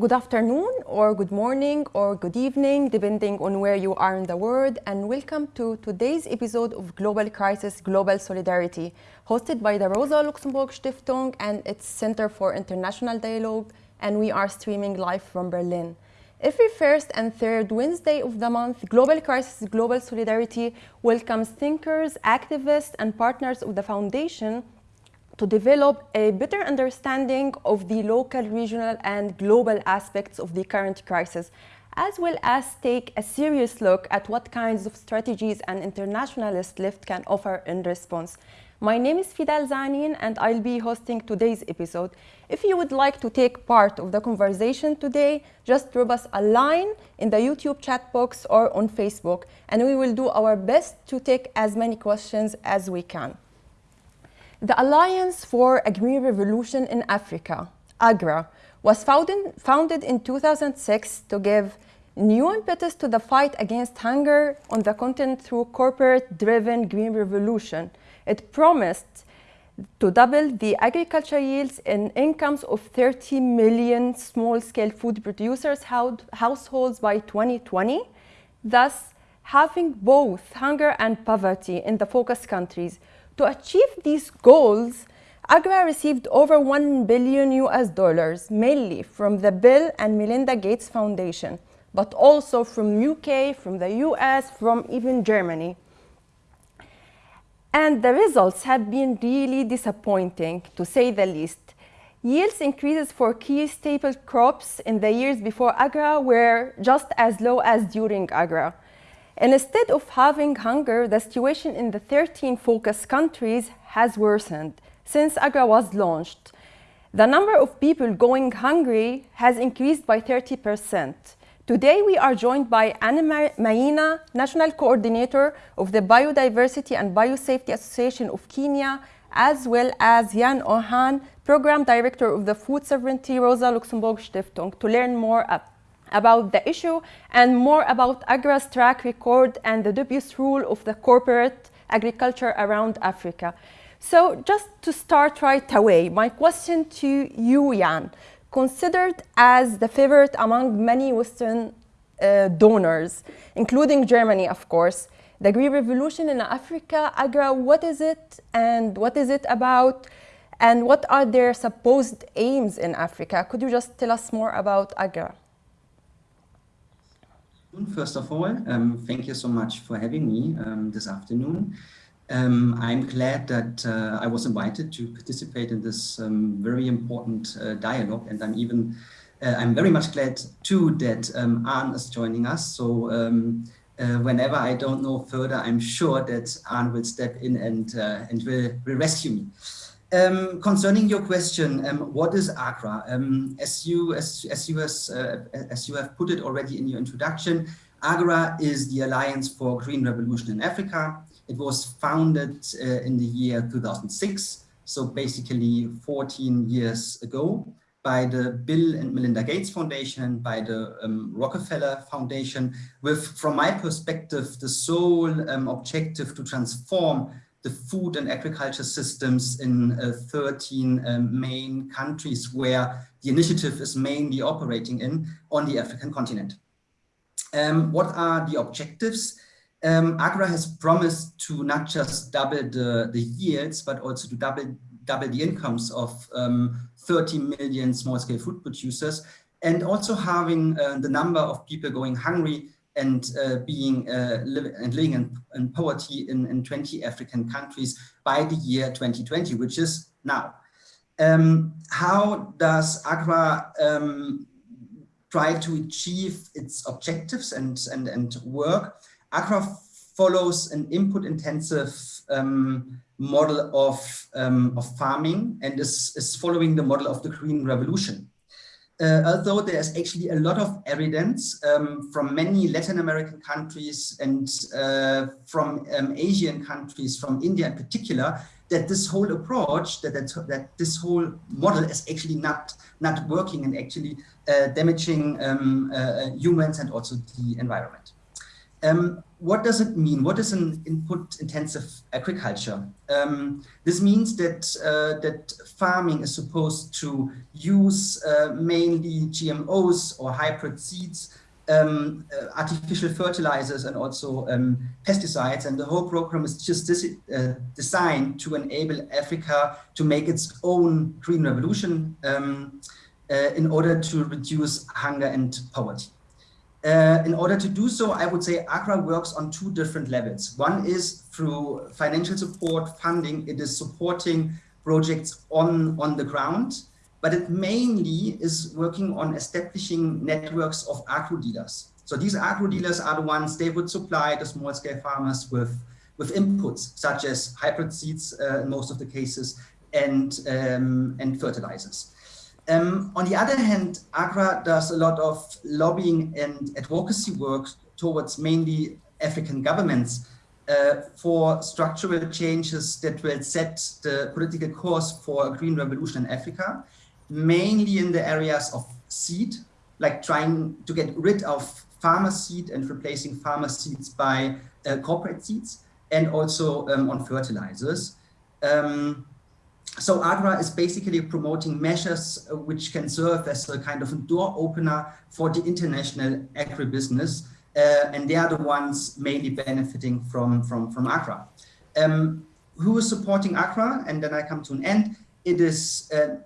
Good afternoon, or good morning, or good evening, depending on where you are in the world, and welcome to today's episode of Global Crisis Global Solidarity, hosted by the Rosa Luxemburg Stiftung and its Center for International Dialogue, and we are streaming live from Berlin. Every first and third Wednesday of the month, Global Crisis Global Solidarity welcomes thinkers, activists, and partners of the Foundation to develop a better understanding of the local, regional, and global aspects of the current crisis, as well as take a serious look at what kinds of strategies an internationalist left can offer in response. My name is Fidel Zanin and I'll be hosting today's episode. If you would like to take part of the conversation today, just drop us a line in the YouTube chat box or on Facebook and we will do our best to take as many questions as we can. The Alliance for a Green Revolution in Africa, AGRA, was founded, founded in 2006 to give new impetus to the fight against hunger on the continent through corporate-driven green revolution. It promised to double the agriculture yields and incomes of 30 million small-scale food producers households by 2020, thus having both hunger and poverty in the focus countries, to achieve these goals, AGRA received over 1 billion US dollars, mainly from the Bill and Melinda Gates Foundation, but also from UK, from the US, from even Germany. And the results have been really disappointing, to say the least. Yields increases for key staple crops in the years before AGRA were just as low as during AGRA. Instead of having hunger, the situation in the 13 focus countries has worsened since AGRA was launched. The number of people going hungry has increased by 30%. Today we are joined by Anna Maina, National Coordinator of the Biodiversity and Biosafety Association of Kenya, as well as Jan Urhahn, Program Director of the Food Sovereignty Rosa Luxemburg Stiftung, to learn more about the issue and more about AGRA's track record and the dubious rule of the corporate agriculture around Africa. So just to start right away, my question to you, Jan, considered as the favorite among many Western uh, donors, including Germany, of course, the Green Revolution in Africa, AGRA, what is it and what is it about? And what are their supposed aims in Africa? Could you just tell us more about AGRA? First of all, um, thank you so much for having me um, this afternoon. Um, I'm glad that uh, I was invited to participate in this um, very important uh, dialogue, and I'm even uh, I'm very much glad too that um, Anne is joining us. So um, uh, whenever I don't know further, I'm sure that Anne will step in and uh, and will, will rescue me. Um, concerning your question, um, what is AGRA? Um, as you as as you has uh, as you have put it already in your introduction, AGRA is the Alliance for Green Revolution in Africa. It was founded uh, in the year 2006, so basically 14 years ago, by the Bill and Melinda Gates Foundation, by the um, Rockefeller Foundation, with, from my perspective, the sole um, objective to transform the food and agriculture systems in uh, 13 um, main countries where the initiative is mainly operating in on the African continent. Um, what are the objectives? Um, AGRA has promised to not just double the, the yields, but also to double, double the incomes of um, 30 million small-scale food producers, and also having uh, the number of people going hungry and uh, being uh, and living in, in poverty in, in 20 African countries by the year 2020, which is now. Um, how does AGRA um, try to achieve its objectives and, and, and work? AGRA follows an input-intensive um, model of, um, of farming and is, is following the model of the Green Revolution uh, although there's actually a lot of evidence um, from many Latin American countries and uh, from um, Asian countries, from India in particular, that this whole approach, that, that, that this whole model is actually not, not working and actually uh, damaging um, uh, humans and also the environment. Um, what does it mean? What is an input-intensive agriculture? Um, this means that uh, that farming is supposed to use uh, mainly GMOs or hybrid seeds, um, uh, artificial fertilizers, and also um, pesticides. And the whole program is just uh, designed to enable Africa to make its own green revolution um, uh, in order to reduce hunger and poverty. Uh, in order to do so, I would say AGRA works on two different levels. One is through financial support, funding. It is supporting projects on, on the ground, but it mainly is working on establishing networks of agro dealers. So these agro dealers are the ones, they would supply the small scale farmers with, with inputs, such as hybrid seeds uh, in most of the cases, and, um, and fertilizers. Um, on the other hand, AGRA does a lot of lobbying and advocacy work towards mainly African governments uh, for structural changes that will set the political course for a green revolution in Africa, mainly in the areas of seed, like trying to get rid of farmer seed and replacing farmer seeds by uh, corporate seeds, and also um, on fertilizers. Um, so AGRA is basically promoting measures uh, which can serve as a kind of a door opener for the international agribusiness, uh, and they are the ones mainly benefiting from, from, from AGRA. Um, who is supporting AGRA? And then I come to an end. It is uh,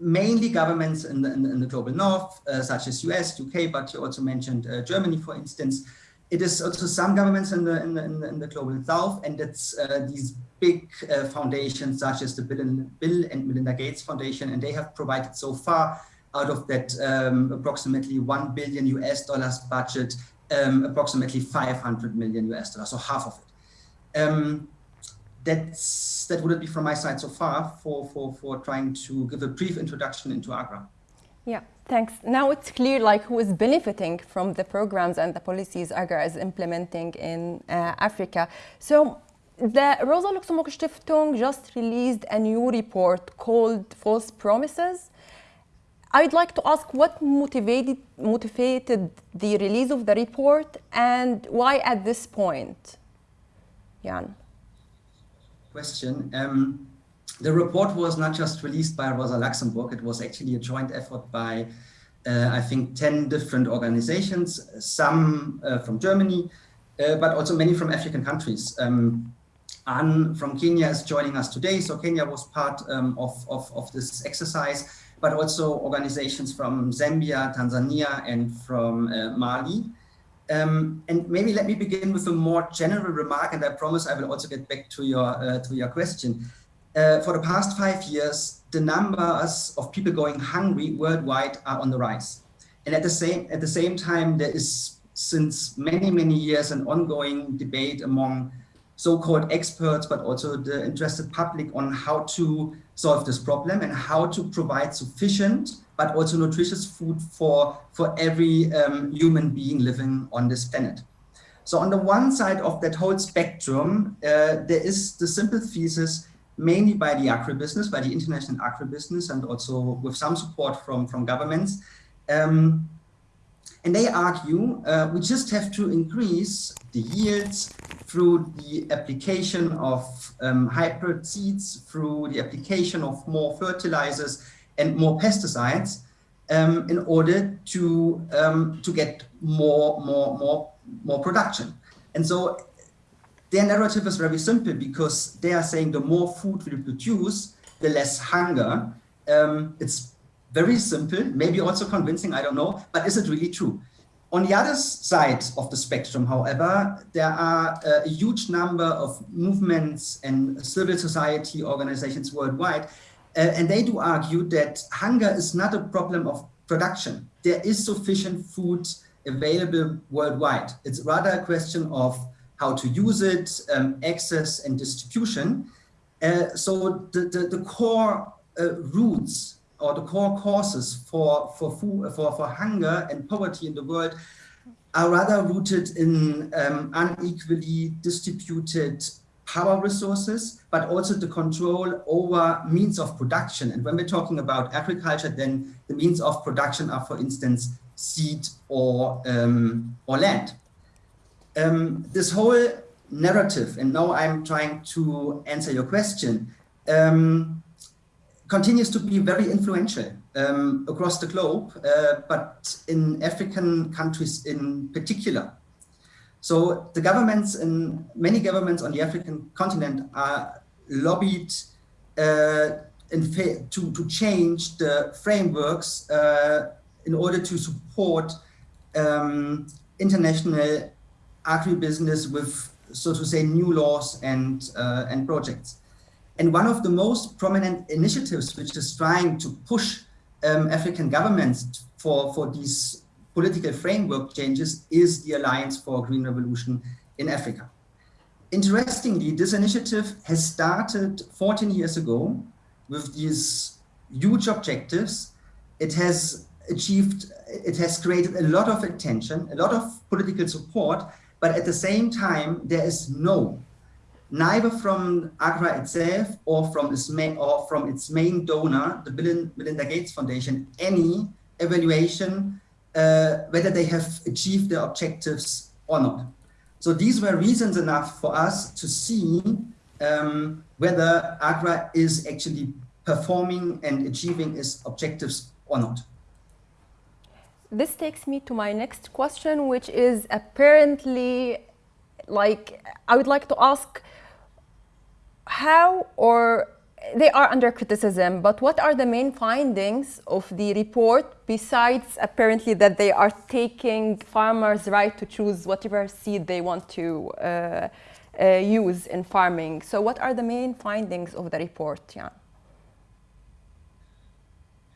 mainly governments in the, in the, in the global north, uh, such as US, UK, but you also mentioned uh, Germany, for instance. It is also some governments in the, in the, in the, in the global south, and it's uh, these big uh, foundations such as the Bill and, Bill and, Melinda Gates Foundation, and they have provided so far out of that um, approximately 1 billion US dollars budget, um, approximately 500 million US dollars, so half of it. Um, that's, that would be from my side so far for, for, for trying to give a brief introduction into AGRA. Yeah, thanks. Now it's clear like who is benefiting from the programs and the policies AGRA is implementing in uh, Africa. So the Rosa Luxemburg Stiftung just released a new report called False Promises. I'd like to ask what motivated, motivated the release of the report and why at this point? Jan. Question. Um, the report was not just released by Rosa Luxemburg, it was actually a joint effort by, uh, I think, 10 different organizations, some uh, from Germany, uh, but also many from African countries. Um, Anne from Kenya is joining us today. So Kenya was part um, of, of, of, this exercise, but also organizations from Zambia, Tanzania, and from uh, Mali. Um, and maybe let me begin with a more general remark, and I promise I will also get back to your, uh, to your question. Uh, for the past five years, the numbers of people going hungry worldwide are on the rise. And at the same, at the same time, there is since many, many years an ongoing debate among so-called experts, but also the interested public on how to solve this problem and how to provide sufficient but also nutritious food for, for every um, human being living on this planet. So on the one side of that whole spectrum, uh, there is the simple thesis mainly by the agribusiness, by the international agribusiness, and also with some support from, from governments. Um, and they argue uh, we just have to increase the yields through the application of um, hybrid seeds, through the application of more fertilizers and more pesticides um, in order to, um, to get more, more, more, more production. And so their narrative is very simple because they are saying the more food we produce, the less hunger. Um, it's very simple, maybe also convincing, I don't know, but is it really true? On the other side of the spectrum, however, there are a huge number of movements and civil society organizations worldwide, uh, and they do argue that hunger is not a problem of production. There is sufficient food available worldwide. It's rather a question of how to use it, um, access and distribution. Uh, so the, the, the core uh, roots or the core causes for, for, food, for, for hunger and poverty in the world are rather rooted in um, unequally distributed power resources, but also the control over means of production. And when we're talking about agriculture, then the means of production are, for instance, seed or, um, or land. Um, this whole narrative, and now I'm trying to answer your question, um, continues to be very influential um, across the globe, uh, but in African countries in particular. So the governments and many governments on the African continent are lobbied uh, to, to change the frameworks uh, in order to support um, international agribusiness with, so to say, new laws and, uh, and projects. And one of the most prominent initiatives which is trying to push um, African governments for, for these political framework changes is the Alliance for Green Revolution in Africa. Interestingly, this initiative has started 14 years ago with these huge objectives. It has achieved, it has created a lot of attention, a lot of political support, but at the same time, there is no, neither from AGRA itself or from its main, or from its main donor, the Bill Melinda Gates Foundation, any evaluation uh, whether they have achieved their objectives or not. So these were reasons enough for us to see um, whether AGRA is actually performing and achieving its objectives or not. This takes me to my next question, which is apparently like, I would like to ask how or they are under criticism, but what are the main findings of the report besides apparently that they are taking farmers' right to choose whatever seed they want to uh, uh, use in farming? So what are the main findings of the report, Yeah.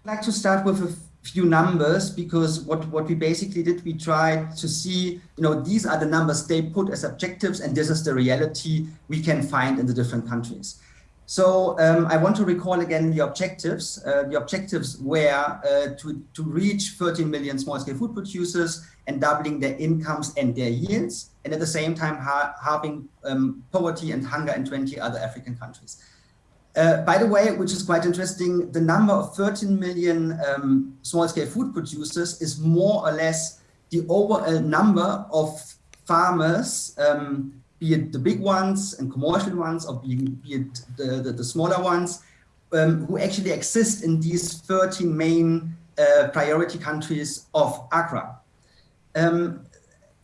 I'd like to start with a few numbers because what, what we basically did, we tried to see, you know, these are the numbers they put as objectives and this is the reality we can find in the different countries. So um, I want to recall again the objectives. Uh, the objectives were uh, to, to reach 13 million small-scale food producers and doubling their incomes and their yields, and at the same time ha halving um, poverty and hunger in 20 other African countries. Uh, by the way, which is quite interesting, the number of 13 million um, small-scale food producers is more or less the overall number of farmers um, be it the big ones and commercial ones, or be, be it the, the, the smaller ones, um, who actually exist in these 13 main uh, priority countries of AGRA. Um,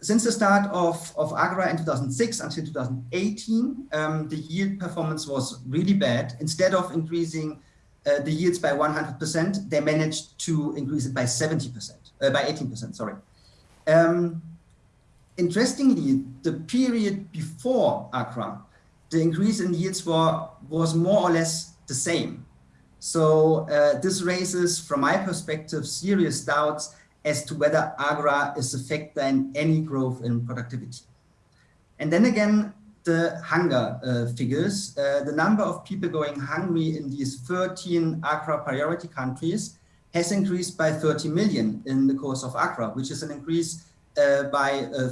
since the start of, of AGRA in 2006 until 2018, um, the yield performance was really bad. Instead of increasing uh, the yields by 100%, they managed to increase it by 70%, uh, by 18%, sorry. Um, Interestingly, the period before AGRA, the increase in yields were, was more or less the same. So uh, this raises, from my perspective, serious doubts as to whether AGRA is a factor in any growth in productivity. And then again, the hunger uh, figures, uh, the number of people going hungry in these 13 AGRA priority countries has increased by 30 million in the course of AGRA, which is an increase uh, by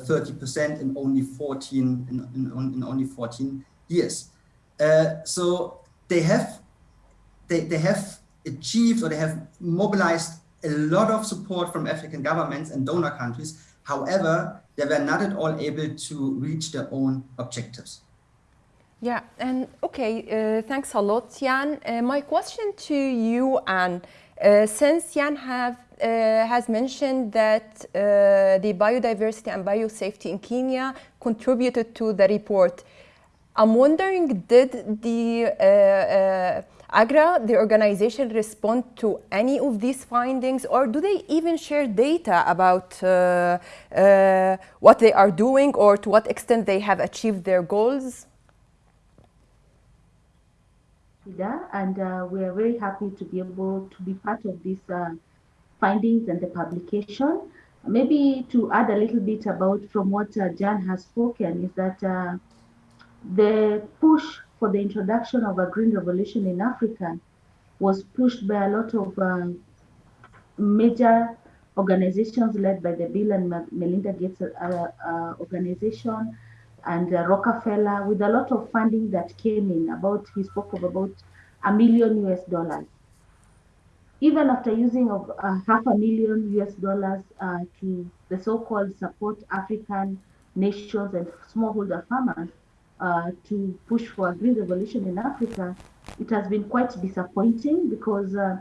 30% uh, in only 14 in, in, in only 14 years. Uh, so they have they, they have achieved or they have mobilized a lot of support from African governments and donor countries. However, they were not at all able to reach their own objectives. Yeah, and okay, uh, thanks a lot, Jan. Uh, my question to you, Anne, uh, since Jan have uh, has mentioned that uh, the biodiversity and biosafety in Kenya contributed to the report. I'm wondering, did the uh, AGRA, the organization, respond to any of these findings, or do they even share data about uh, uh, what they are doing or to what extent they have achieved their goals? And uh, we are very happy to be able to be part of this findings and the publication. Maybe to add a little bit about from what uh, Jan has spoken is that uh, the push for the introduction of a green revolution in Africa was pushed by a lot of uh, major organizations led by the Bill and Melinda Gates uh, uh, organization and uh, Rockefeller with a lot of funding that came in about, he spoke of about a million US dollars. Even after using of uh, half a million US dollars uh, to the so-called support African nations and smallholder farmers uh, to push for a green revolution in Africa, it has been quite disappointing because uh,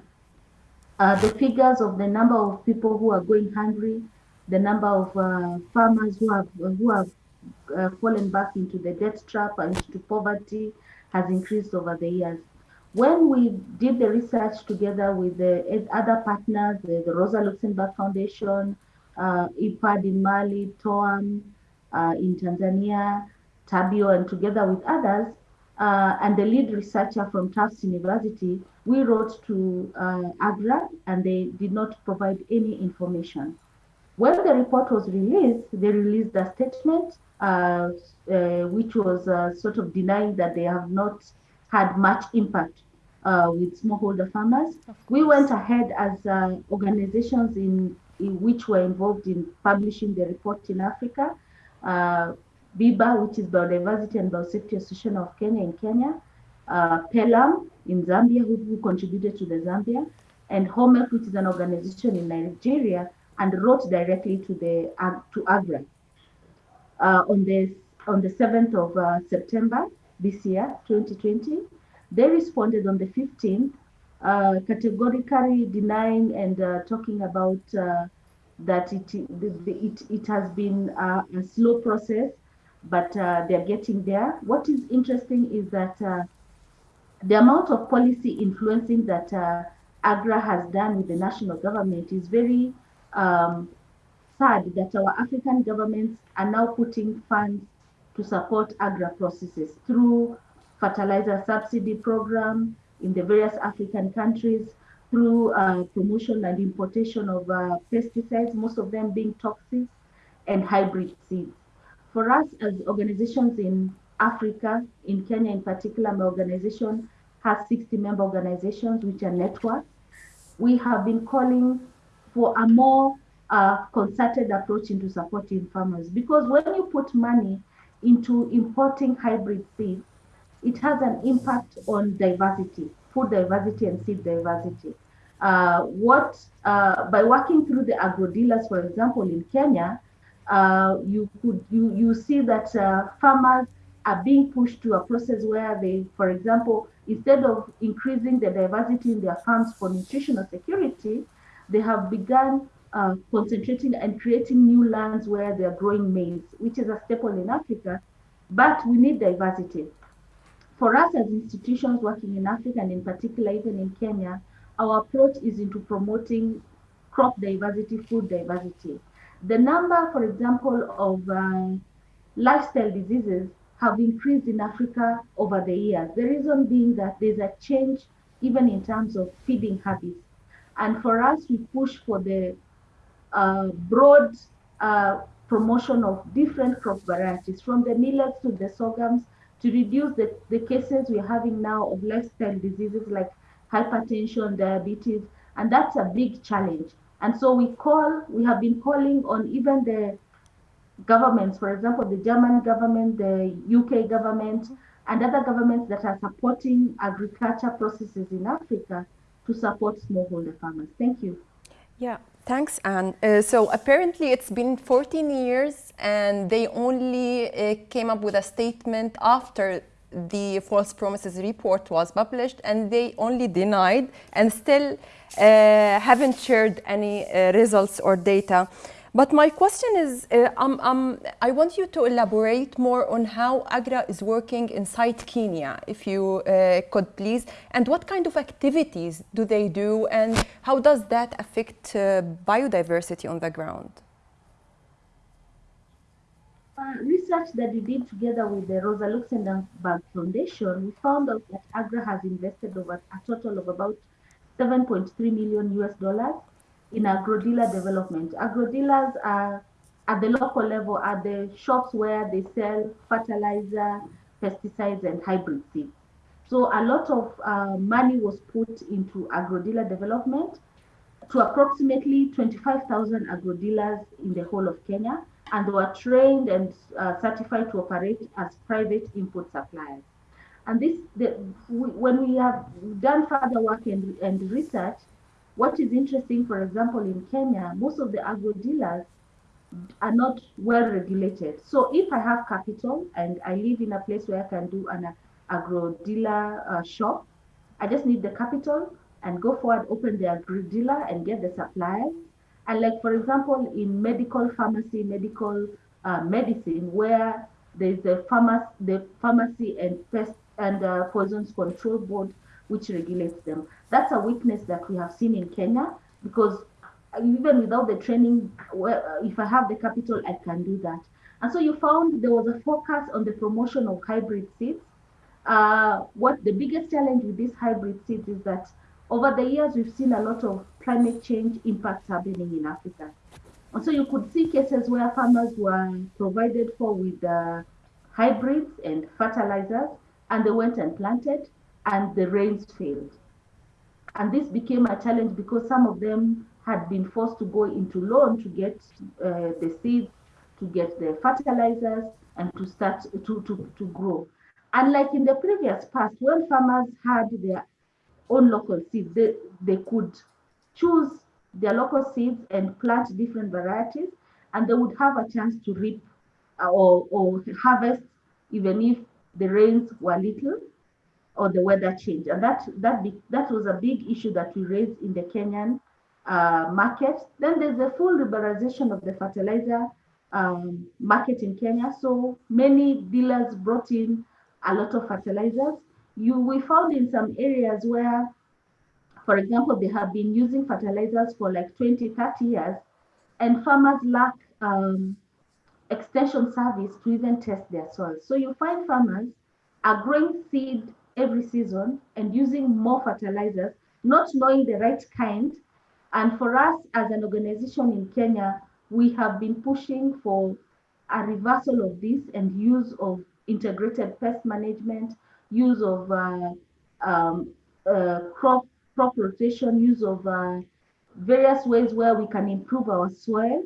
uh, the figures of the number of people who are going hungry, the number of uh, farmers who have who have uh, fallen back into the debt trap and into poverty has increased over the years. When we did the research together with the other partners, the, the Rosa Luxemburg Foundation, uh, IRPAD in Mali, TOAM in Tanzania, Tabio, and together with others, uh, and the lead researcher from Tufts University, we wrote to uh, AGRA and they did not provide any information. When the report was released, they released a statement uh, uh which was uh, sort of denying that they have not had much impact uh, with smallholder farmers. We went ahead as organizations in, in, which were involved in publishing the report in Africa. BIBA, which is Biodiversity and Biosafety Association of Kenya in Kenya, uh, PELUM in Zambia, who, who, contributed to the Zambia, and HOMEF, which is an organization in Nigeria, and wrote directly to the to AGRA uh, on the on the 7th of uh, September this year, 2020. They responded on the 15th, uh, categorically denying and uh, talking about that it, it, it has been a slow process but uh, they're getting there. What is interesting is that uh, the amount of policy influencing that uh, AGRA has done with the national government is very um, sad that our African governments are now putting funds to support AGRA processes through fertilizer subsidy program in the various African countries, through uh, promotion and importation of uh, pesticides, most of them being toxic, and hybrid seeds. For us as organizations in Africa, in Kenya in particular, my organization has 60 member organizations, which are networks. We have been calling for a more uh, concerted approach into supporting farmers because when you put money into importing hybrid seeds, it has an impact on diversity, food diversity and seed diversity. Uh, what uh, by working through the agro dealers, for example, in Kenya, uh, you could you you see that uh, farmers are being pushed to a process where they, for example, instead of increasing the diversity in their farms for nutritional security, they have begun uh, concentrating and creating new lands where they're growing maize, which is a staple in Africa. But we need diversity. For us as institutions working in Africa and in particular even in Kenya, our approach is into promoting crop diversity, food diversity. The number, for example, of uh, lifestyle diseases have increased in Africa over the years. The reason being that there's a change even in terms of feeding habits. And for us, we push for the uh, broad uh, promotion of different crop varieties, from the millets to the sorghums, to reduce the, the cases we're having now of lifestyle diseases like hypertension, diabetes, and that's a big challenge. And so we call, we have been calling on even the governments, for example, the German government, the UK government, and other governments that are supporting agriculture processes in Africa to support smallholder farmers. Thank you. Yeah, thanks, Anne. Uh, so apparently it's been 14 years and they only uh, came up with a statement after the false promises report was published and they only denied and still haven't shared any uh, results or data. But my question is, uh, um, um, I want you to elaborate more on how AGRA is working inside Kenya, if you uh, could please, and what kind of activities do they do and how does that affect uh, biodiversity on the ground? Uh, research that we did together with the Rosa Luxemburg Foundation, we found out that AGRA has invested over a total of about 7.3 million US dollars in agro-dealer development. Agro-dealers are at the local level at the shops where they sell fertilizer, pesticides, and hybrid seeds. So a lot of uh, money was put into agro-dealer development to approximately 25,000 agro-dealers in the whole of Kenya and they were trained and uh, certified to operate as private input suppliers. And this, the, we, when we have done further work and, and research, what is interesting, for example, in Kenya, most of the agro dealers are not well regulated. So if I have capital and I live in a place where I can do an agro dealer uh, shop, I just need the capital and go forward, open the agro dealer and get the suppliers. And like, for example, in medical pharmacy, medical uh, medicine, where there's the pharmacy, the pharmacy and pest and uh, poisons control board, which regulates them. That's a weakness that we have seen in Kenya because even without the training, if I have the capital, I can do that. And so you found there was a focus on the promotion of hybrid seeds. Uh, what the biggest challenge with these hybrid seeds is that over the years, we've seen a lot of climate change impacts happening in Africa. And so you could see cases where farmers were provided for with uh, hybrids and fertilizers, and they went and planted, and the rains failed. And this became a challenge because some of them had been forced to go into loan to get uh, the seeds, to get the fertilizers, and to start to, to, to grow. Unlike in the previous past, when farmers had their own local seeds, they, they could choose their local seeds and plant different varieties, and they would have a chance to reap uh, or, or harvest even if the rains were little or the weather changed. And that, that, that was a big issue that we raised in the Kenyan uh, market. Then there's the full liberalization of the fertilizer um, market in Kenya. So many dealers brought in a lot of fertilizers. You we found in some areas where, for example, they have been using fertilizers for like 20, 30 years, and farmers lack um, extension service to even test their soil. So you find farmers are growing seed every season and using more fertilizers, not knowing the right kind and for us as an organization in Kenya, we have been pushing for a reversal of this and use of integrated pest management, use of uh, um, uh, crop, crop rotation, use of uh, various ways where we can improve our soil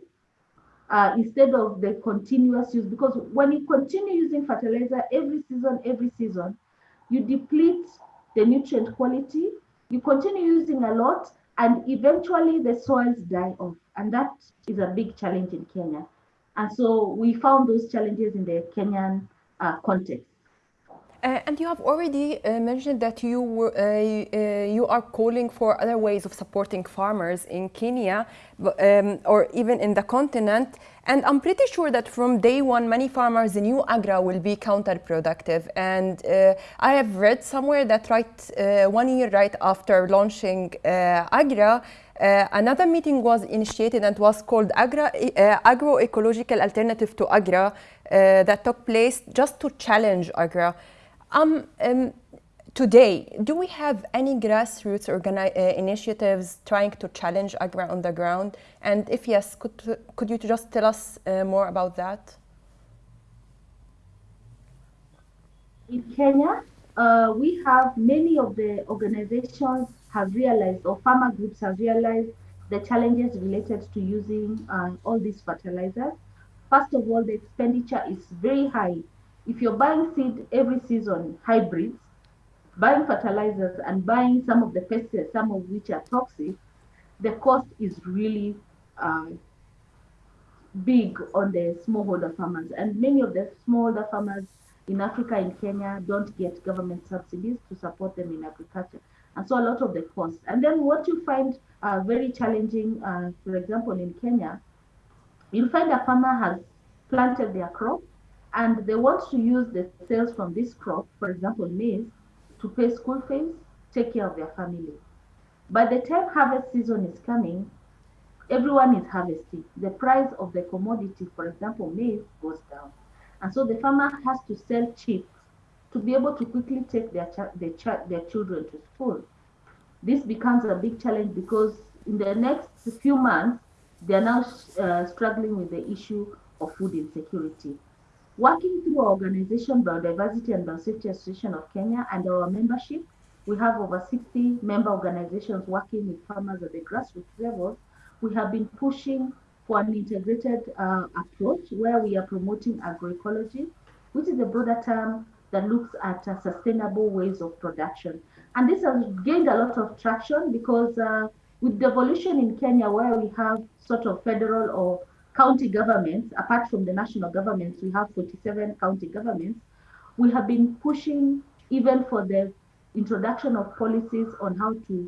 uh, instead of the continuous use. Because when you continue using fertilizer every season, every season, you deplete the nutrient quality, you continue using a lot, and eventually the soils die off and that is a big challenge in kenya and so we found those challenges in the kenyan uh, context uh, and you have already uh, mentioned that you were, uh, uh you are calling for other ways of supporting farmers in Kenya um, or even in the continent. And I'm pretty sure that from day one, many farmers in new Agra will be counterproductive. And uh, I have read somewhere that right uh, one year right after launching Agra, uh, another meeting was initiated and was called Agra, uh, Agroecological Alternative to Agra uh, that took place just to challenge Agra. Um, um, today, do we have any grassroots uh, initiatives trying to challenge Agra on the ground? And if yes, could, could you just tell us uh, more about that? In Kenya, uh, we have many of the organizations have realized or farmer groups have realized the challenges related to using uh, all these fertilizers. First of all, the expenditure is very high if you're buying seed every season, hybrids, buying fertilizers and buying some of the pesticides, some of which are toxic, the cost is really uh, big on the smallholder farmers. And many of the smallholder farmers in Africa and Kenya don't get government subsidies to support them in agriculture. And so a lot of the costs. And then what you find uh, very challenging, uh, for example, in Kenya, you'll find a farmer has planted their crop and they want to use the sales from this crop, for example, maize, to pay school fees, take care of their family. By the time harvest season is coming, everyone is harvesting. The price of the commodity, for example, maize, goes down. And so the farmer has to sell cheap to be able to quickly take their, their, their children to school. This becomes a big challenge because in the next few months, they are now uh, struggling with the issue of food insecurity. Working through our organization, Biodiversity and Biosafety Association of Kenya and our membership, we have over 60 member organizations working with farmers at the grassroots level. We have been pushing for an integrated uh, approach where we are promoting agroecology, which is a broader term that looks at uh, sustainable ways of production. And this has gained a lot of traction because uh, with devolution in Kenya, where we have sort of federal or county governments, apart from the national governments, we have 47 county governments, we have been pushing even for the introduction of policies on how to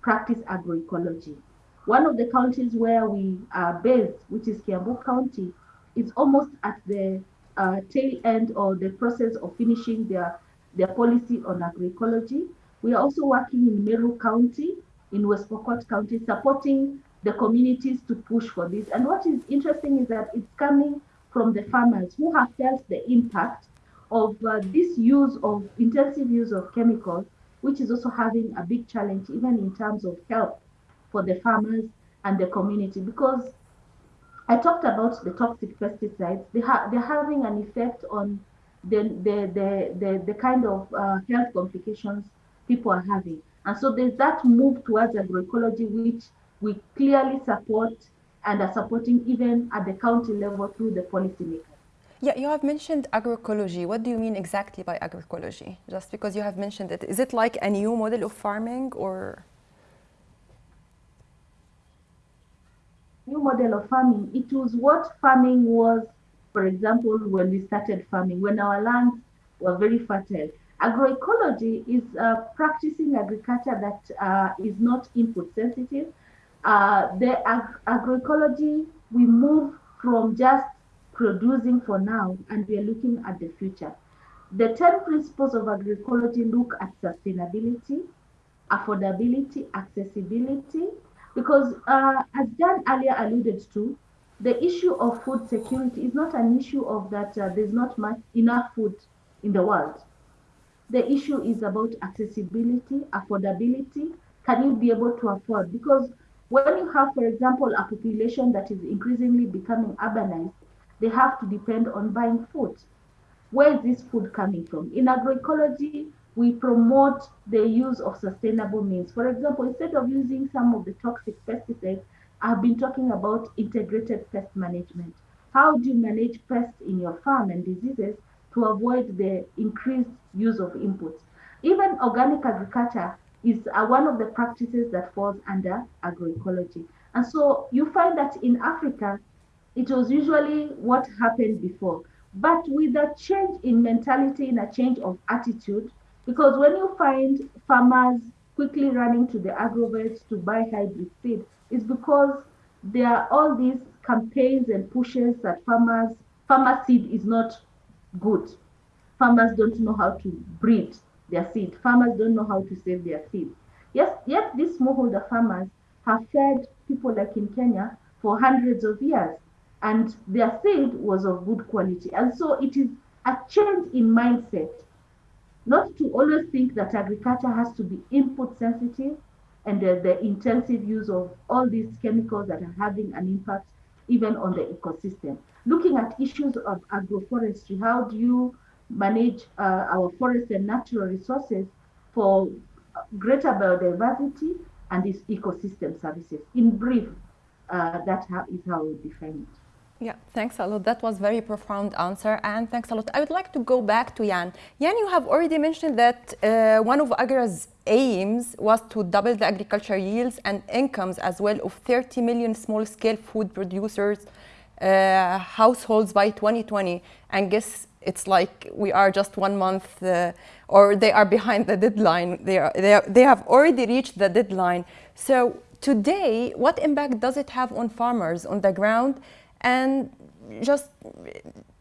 practice agroecology. One of the counties where we are based, which is Kiambu County, is almost at the uh, tail end or the process of finishing their, their policy on agroecology. We are also working in Meru County, in West Pokot County, supporting the communities to push for this. And what is interesting is that it's coming from the farmers who have felt the impact of uh, this use of intensive use of chemicals, which is also having a big challenge, even in terms of health for the farmers and the community. Because I talked about the toxic pesticides, they ha they're having an effect on the, the, the, the, the kind of uh, health complications people are having. And so there's that move towards agroecology, which we clearly support and are supporting even at the county level through the policymakers. Yeah, you have mentioned agroecology. What do you mean exactly by agroecology? Just because you have mentioned it, is it like a new model of farming or? New model of farming. It was what farming was, for example, when we started farming, when our lands were very fertile. Agroecology is uh, practicing agriculture that uh, is not input sensitive. Uh, the ag agroecology, we move from just producing for now and we are looking at the future. The 10 principles of agroecology look at sustainability, affordability, accessibility, because uh, as Jan earlier alluded to, the issue of food security is not an issue of that uh, there's not much enough food in the world. The issue is about accessibility, affordability. Can you be able to afford? Because when you have, for example, a population that is increasingly becoming urbanized, they have to depend on buying food. Where is this food coming from? In agroecology, we promote the use of sustainable means. For example, instead of using some of the toxic pesticides, I've been talking about integrated pest management. How do you manage pests in your farm and diseases to avoid the increased use of inputs? Even organic agriculture is uh, one of the practices that falls under agroecology. And so you find that in Africa, it was usually what happened before. But with a change in mentality and a change of attitude, because when you find farmers quickly running to the agrovets to buy hybrid seed, it's because there are all these campaigns and pushes that farmers, farmer seed is not good. Farmers don't know how to breed their seed. Farmers don't know how to save their seed. Yes, yet these smallholder farmers have fed people like in Kenya for hundreds of years and their seed was of good quality. And so it is a change in mindset, not to always think that agriculture has to be input sensitive and the, the intensive use of all these chemicals that are having an impact even on the ecosystem. Looking at issues of agroforestry, how do you manage uh, our forests and natural resources for greater biodiversity and these ecosystem services? In brief, uh, that is how we define it. Yeah, thanks a lot. That was very profound answer and thanks a lot. I would like to go back to Jan. Jan, you have already mentioned that uh, one of AGRA's aims was to double the agriculture yields and incomes as well of 30 million small-scale food producers uh, households by 2020. And guess it's like we are just one month uh, or they are behind the deadline. They, are, they, are, they have already reached the deadline. So today, what impact does it have on farmers on the ground? and just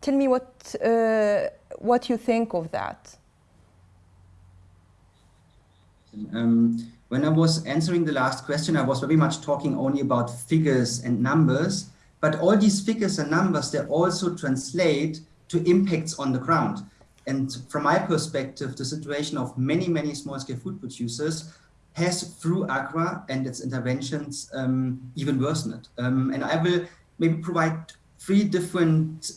tell me what uh, what you think of that. Um, when I was answering the last question, I was very much talking only about figures and numbers, but all these figures and numbers, they also translate to impacts on the ground. And from my perspective, the situation of many, many small-scale food producers has, through AGRA and its interventions, um, even worsened. Um, and I will maybe provide three different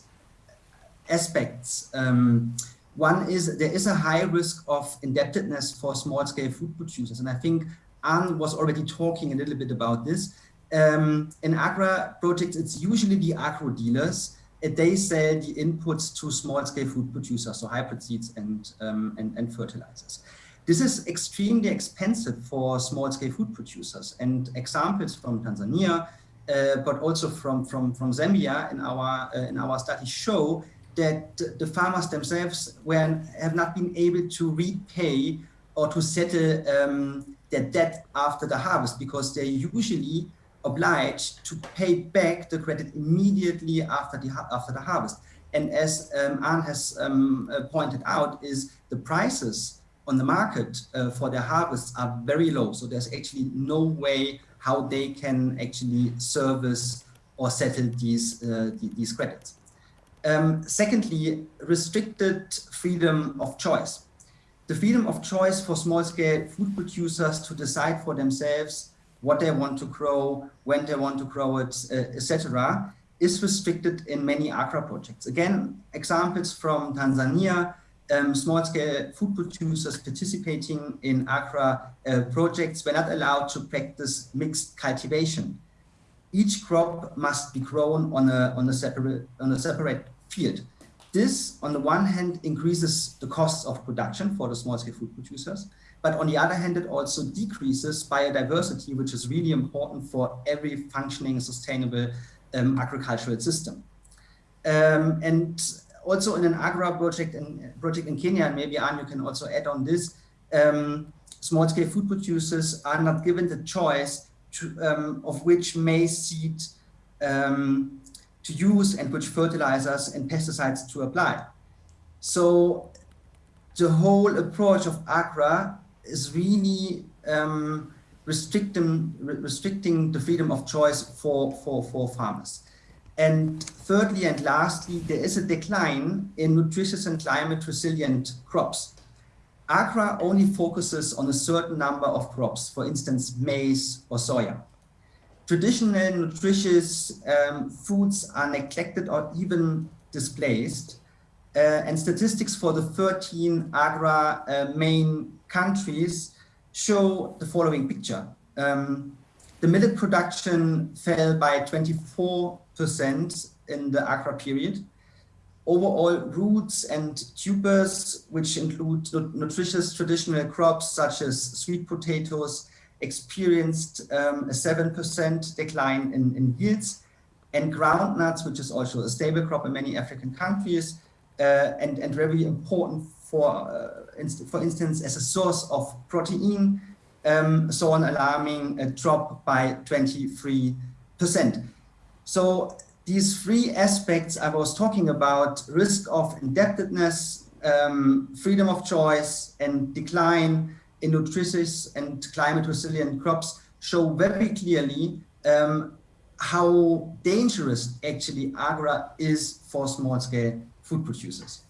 aspects. Um, one is there is a high risk of indebtedness for small scale food producers. And I think Anne was already talking a little bit about this. Um, in Agra projects, it's usually the agro dealers. They sell the inputs to small scale food producers, so hybrid seeds and, um, and, and fertilizers. This is extremely expensive for small scale food producers. And examples from Tanzania, uh, but also from, from, from Zambia in our, uh, in our study show that the farmers themselves were, have not been able to repay or to settle um, their debt after the harvest because they're usually obliged to pay back the credit immediately after the, after the harvest. And as um, Anne has um, uh, pointed out, is the prices on the market uh, for their harvests are very low. So there's actually no way how they can actually service or settle these, uh, these credits. Um, secondly, restricted freedom of choice. The freedom of choice for small-scale food producers to decide for themselves what they want to grow, when they want to grow it, uh, etc., is restricted in many AGRA projects. Again, examples from Tanzania, um, small-scale food producers participating in AGRA uh, projects were not allowed to practice mixed cultivation. Each crop must be grown on a, on a, separate, on a separate field. This, on the one hand, increases the costs of production for the small-scale food producers, but on the other hand, it also decreases biodiversity, which is really important for every functioning, sustainable um, agricultural system. Um, and also in an Agra project in, project in Kenya, and maybe Anne, you can also add on this, um, small-scale food producers are not given the choice to, um, of which maize seed um, to use and which fertilizers and pesticides to apply. So the whole approach of Agra is really um, restricting, restricting the freedom of choice for, for, for farmers. And thirdly and lastly, there is a decline in nutritious and climate resilient crops. AGRA only focuses on a certain number of crops, for instance, maize or soya. Traditional nutritious um, foods are neglected or even displaced. Uh, and statistics for the 13 AGRA uh, main countries show the following picture. Um, the millet production fell by 24% in the Agra period. Overall, roots and tubers, which include nutritious traditional crops such as sweet potatoes, experienced um, a 7% decline in, in, yields. And groundnuts, which is also a stable crop in many African countries, uh, and, and very important for, uh, inst for instance, as a source of protein, um, saw an alarming uh, drop by 23%. So these three aspects I was talking about, risk of indebtedness, um, freedom of choice, and decline in nutritious and climate resilient crops show very clearly um, how dangerous actually agra is for small scale food producers.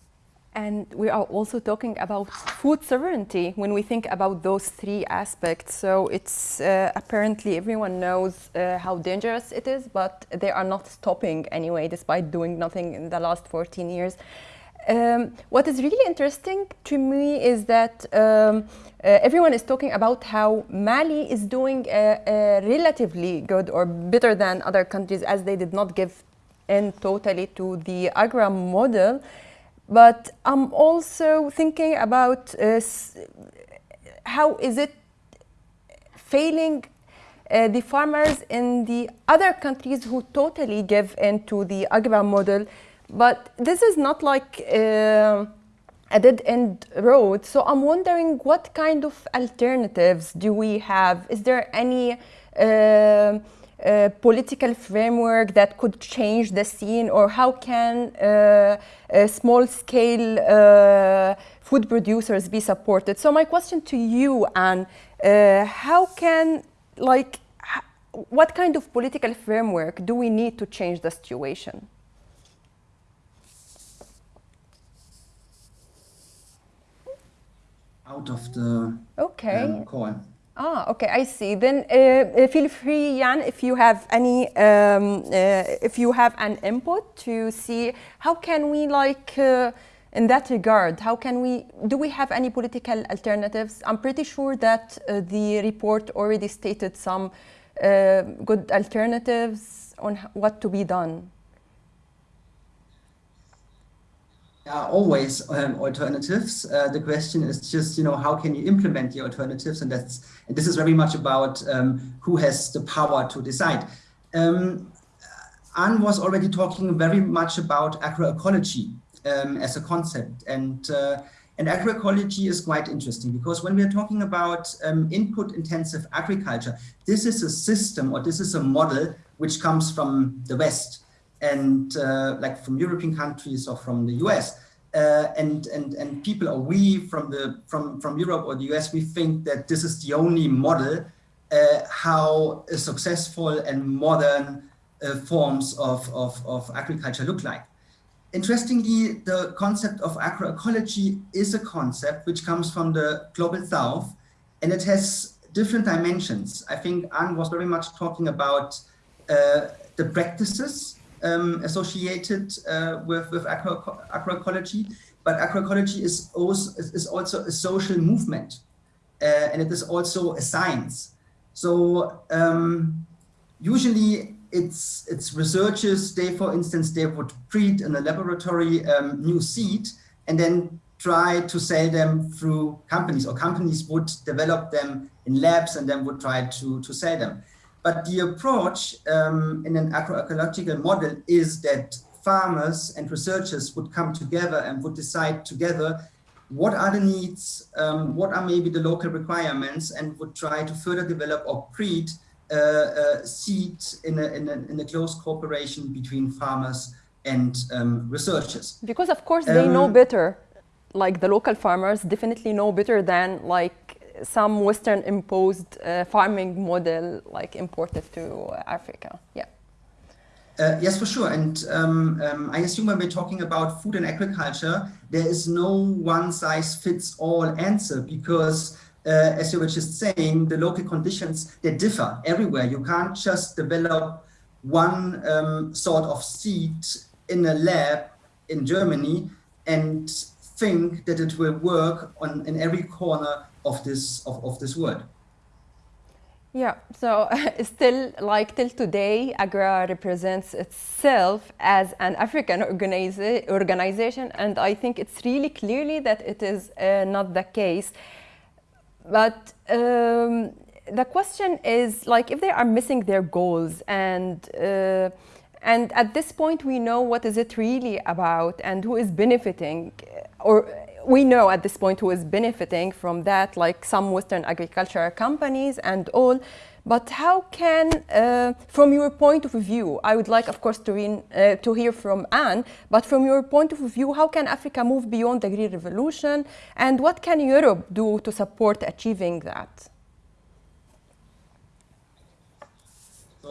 And we are also talking about food sovereignty when we think about those three aspects. So it's uh, apparently everyone knows uh, how dangerous it is, but they are not stopping anyway, despite doing nothing in the last 14 years. Um, what is really interesting to me is that um, uh, everyone is talking about how Mali is doing relatively good or better than other countries as they did not give in totally to the AGRA model. But I'm also thinking about uh, how is it failing uh, the farmers in the other countries who totally give into the AGRA model. But this is not like uh, a dead-end road. So I'm wondering what kind of alternatives do we have? Is there any uh, uh, political framework that could change the scene or how can uh, small scale uh, food producers be supported? So my question to you, Anne, uh, how can, like, what kind of political framework do we need to change the situation? Out of the okay. um, call. Ah, okay, I see. Then uh, feel free, Jan, if you have any, um, uh, if you have an input to see how can we like, uh, in that regard, how can we, do we have any political alternatives? I'm pretty sure that uh, the report already stated some uh, good alternatives on what to be done. Are always um, alternatives. Uh, the question is just, you know, how can you implement the alternatives? And that's, and this is very much about um, who has the power to decide. Um, Anne was already talking very much about agroecology um, as a concept. And, uh, and agroecology is quite interesting because when we're talking about um, input intensive agriculture, this is a system or this is a model which comes from the West and uh, like from European countries or from the US. Uh, and and and people or we from the from from Europe or the US we think that this is the only model uh, how a successful and modern forms of, of, of agriculture look like. Interestingly, the concept of agroecology is a concept which comes from the global south and it has different dimensions. I think Anne was very much talking about uh, the practices um, associated uh, with, with agro agroecology, but agroecology is also, is also a social movement uh, and it is also a science. So um, usually it's it's researchers they for instance they would breed in a laboratory um, new seed and then try to sell them through companies or companies would develop them in labs and then would try to to sell them but the approach um, in an agroecological model is that farmers and researchers would come together and would decide together what are the needs, um, what are maybe the local requirements, and would try to further develop or breed uh, uh, seeds in a, in, a, in a close cooperation between farmers and um, researchers. Because of course they um, know better, like the local farmers definitely know better than like some Western imposed uh, farming model like imported to Africa. Yeah. Uh, yes, for sure. And um, um, I assume when we're talking about food and agriculture, there is no one size fits all answer because uh, as you were just saying, the local conditions, they differ everywhere. You can't just develop one um, sort of seed in a lab in Germany and think that it will work on in every corner of this of, of this world. Yeah, so still like till today, AGRA represents itself as an African organiza organization and I think it's really clearly that it is uh, not the case. But um, the question is like if they are missing their goals and uh, and at this point we know what is it really about and who is benefiting or we know at this point who is benefiting from that, like some Western agricultural companies and all. But how can, uh, from your point of view, I would like, of course, to, uh, to hear from Anne, but from your point of view, how can Africa move beyond the Green Revolution? And what can Europe do to support achieving that?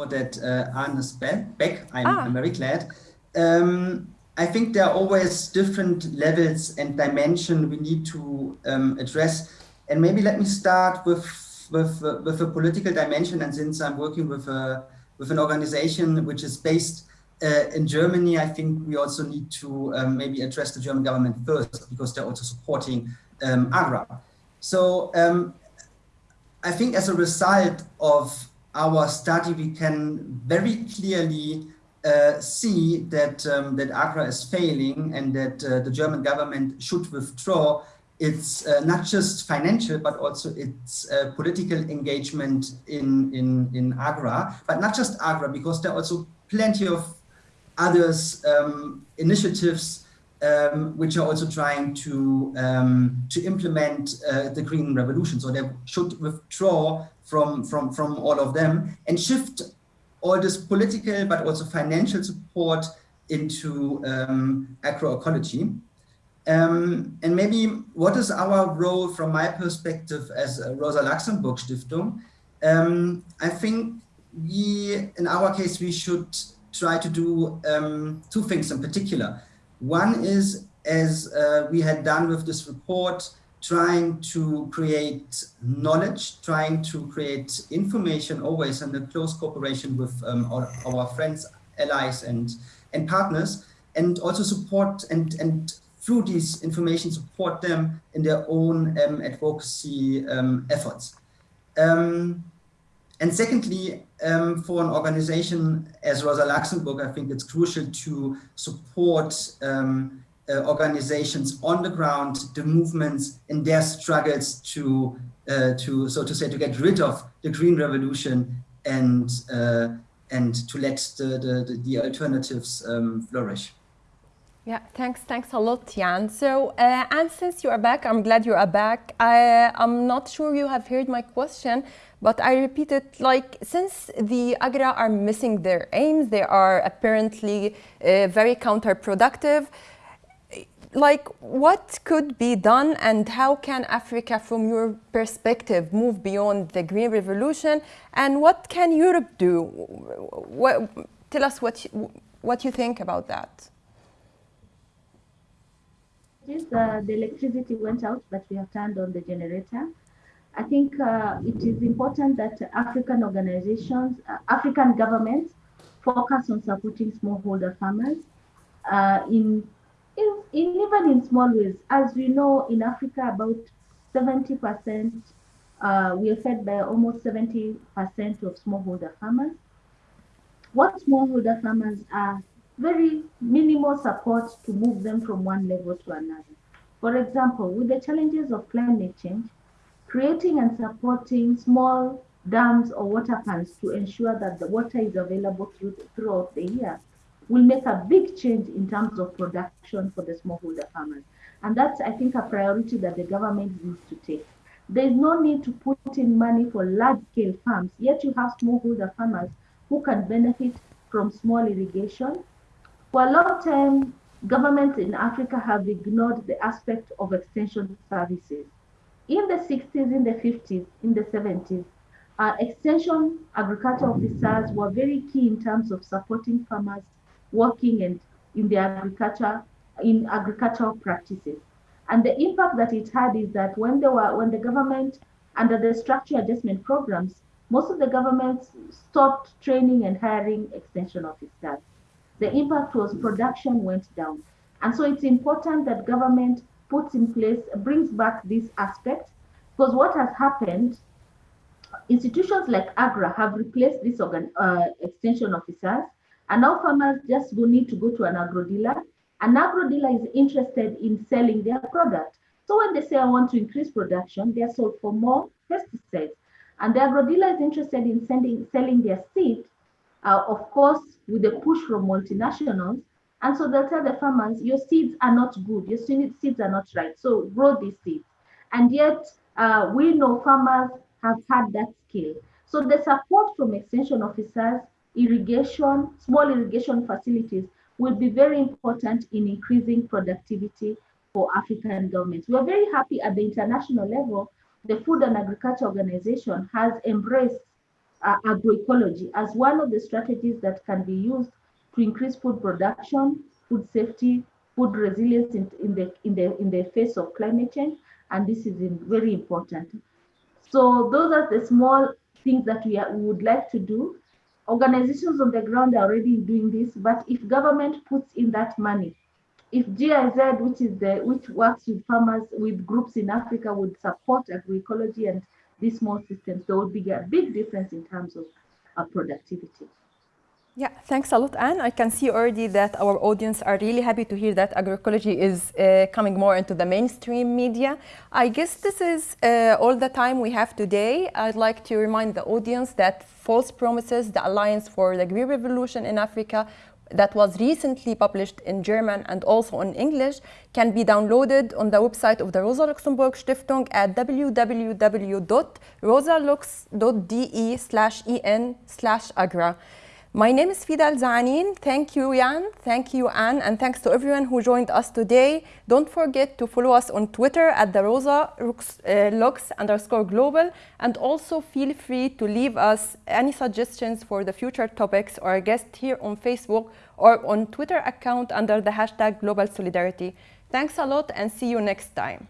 That uh, Anne is back, I'm, ah. I'm very glad. Um, I think there are always different levels and dimension we need to um, address. And maybe let me start with with uh, with a political dimension. And since I'm working with a with an organization which is based uh, in Germany, I think we also need to um, maybe address the German government first because they're also supporting um, AGRA. So um, I think as a result of our study, we can very clearly uh, see that um, that AGRA is failing and that uh, the German government should withdraw its uh, not just financial but also its uh, political engagement in in in AGRA, but not just AGRA because there are also plenty of others um, initiatives um, which are also trying to um, to implement uh, the green revolution. So they should withdraw from from from all of them and shift all this political but also financial support into um, agroecology. Um, and maybe what is our role from my perspective as Rosa Luxemburg Stiftung? Um, I think we, in our case, we should try to do um, two things in particular. One is, as uh, we had done with this report, trying to create knowledge, trying to create information always in a close cooperation with um, our, our, friends, allies and, and partners, and also support and, and through these information support them in their own um, advocacy um, efforts. And secondly, um, for an organization as Rosa Luxemburg, I think it's crucial to support um, uh, organizations on the ground, the movements in their struggles to, uh, to, so to say, to get rid of the green revolution and, uh, and to let the, the, the alternatives um, flourish. Yeah, thanks, thanks a lot, Jan. So, uh, and since you are back, I'm glad you are back. I, I'm not sure you have heard my question, but I repeat it like since the Agra are missing their aims, they are apparently uh, very counterproductive. Like, what could be done, and how can Africa, from your perspective, move beyond the Green Revolution? And what can Europe do? What, tell us what you, what you think about that. Uh, the electricity went out, but we have turned on the generator. I think uh, it is important that African organizations, uh, African governments focus on supporting smallholder farmers uh, in, in, in, even in small ways. As we know, in Africa, about 70%, uh, we are fed by almost 70% of smallholder farmers. What smallholder farmers are very minimal support to move them from one level to another. For example, with the challenges of climate change, creating and supporting small dams or water pans to ensure that the water is available through, throughout the year will make a big change in terms of production for the smallholder farmers. And that's, I think, a priority that the government needs to take. There's no need to put in money for large-scale farms, yet you have smallholder farmers who can benefit from small irrigation. For a long time, governments in Africa have ignored the aspect of extension services in the 60s, in the 50s, in the 70s, uh, extension agriculture officers were very key in terms of supporting farmers working and in the agriculture in agricultural practices. And the impact that it had is that when they were when the government under the structure adjustment programs, most of the governments stopped training and hiring extension officers. The impact was production went down. And so it's important that government puts in place, brings back this aspect, because what has happened, institutions like AGRA have replaced these organ, uh, extension officers, and now farmers just will need to go to an agro dealer. An agro dealer is interested in selling their product. So when they say, I want to increase production, they are sold for more pesticides. And the agro dealer is interested in sending, selling their seed, uh, of course, with the push from multinationals, and so they'll tell the farmers, your seeds are not good, your seeds are not right. So grow these seeds. And yet uh, we know farmers have had that skill. So the support from extension officers, irrigation, small irrigation facilities will be very important in increasing productivity for African governments. We are very happy at the international level, the Food and Agriculture Organization has embraced uh, agroecology as one of the strategies that can be used to increase food production, food safety, food resilience in, in, the, in, the, in the face of climate change. And this is very important. So those are the small things that we, are, we would like to do. Organizations on the ground are already doing this, but if government puts in that money, if GIZ, which is the which works with farmers with groups in Africa, would support agroecology and these small systems, there would be a big difference in terms of uh, productivity. Yeah, thanks a lot, Anne. I can see already that our audience are really happy to hear that agroecology is uh, coming more into the mainstream media. I guess this is uh, all the time we have today. I'd like to remind the audience that False Promises, the Alliance for the Green Revolution in Africa, that was recently published in German and also in English can be downloaded on the website of the Rosa Luxemburg Stiftung at www.rosalux.de slash en slash agra. My name is Fida Zanin. Thank you, Jan. Thank you, Anne. And thanks to everyone who joined us today. Don't forget to follow us on Twitter at the Rosa uh, Lux underscore global. And also feel free to leave us any suggestions for the future topics or guest here on Facebook or on Twitter account under the hashtag Global Solidarity. Thanks a lot and see you next time.